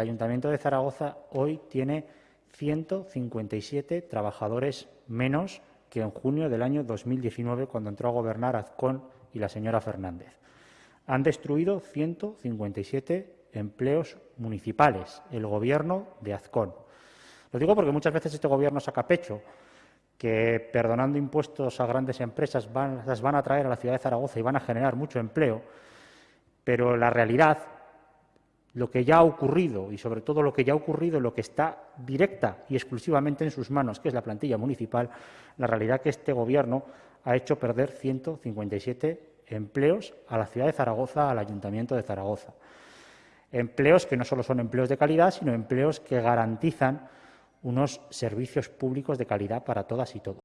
El Ayuntamiento de Zaragoza hoy tiene 157 trabajadores menos que en junio del año 2019, cuando entró a gobernar Azcón y la señora Fernández. Han destruido 157 empleos municipales, el Gobierno de Azcón. Lo digo porque muchas veces este Gobierno saca pecho que perdonando impuestos a grandes empresas las van a traer a la ciudad de Zaragoza y van a generar mucho empleo, pero la realidad, lo que ya ha ocurrido y sobre todo lo que ya ha ocurrido, lo que está directa y exclusivamente en sus manos, que es la plantilla municipal, la realidad que este Gobierno ha hecho perder 157 empleos a la ciudad de Zaragoza, al Ayuntamiento de Zaragoza. Empleos que no solo son empleos de calidad, sino empleos que garantizan unos servicios públicos de calidad para todas y todos.